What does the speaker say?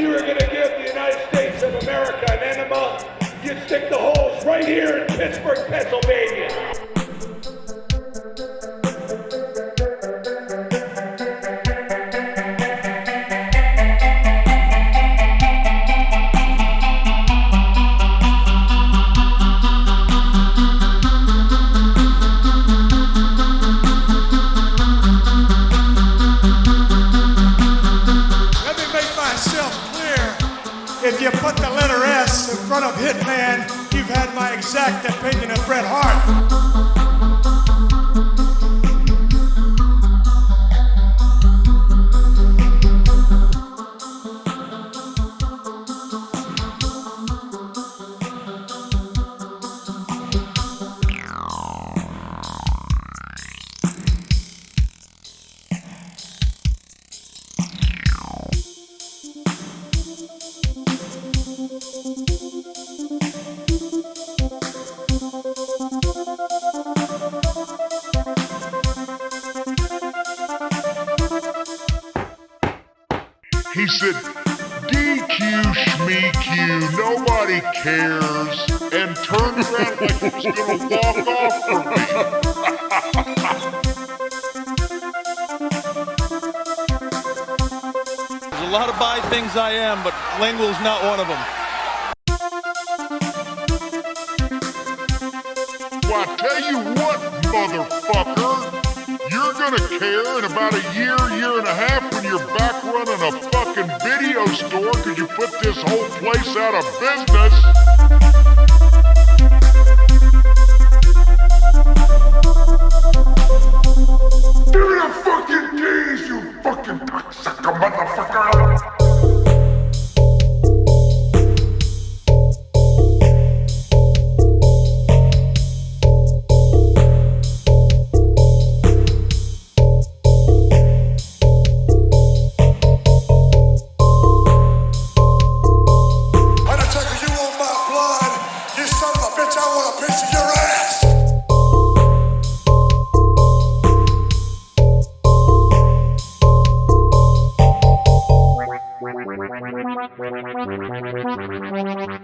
you were going to give the United States of America an enema, you'd stick the holes right here in Pittsburgh, Pennsylvania. Front of Hitman, you've had my exact opinion of Bret Hart. He said, DQ, Schmeq, nobody cares, and turned around like he was gonna walk off from me. There's a lot of buy things I am, but Langwell's not one of them. Well, I tell you what, motherfucker, you're gonna care in about a year, year and a half back running a fucking video store because you put this whole place out of business. Give me the fucking keys, you fucking cocksucker motherfucker! Thank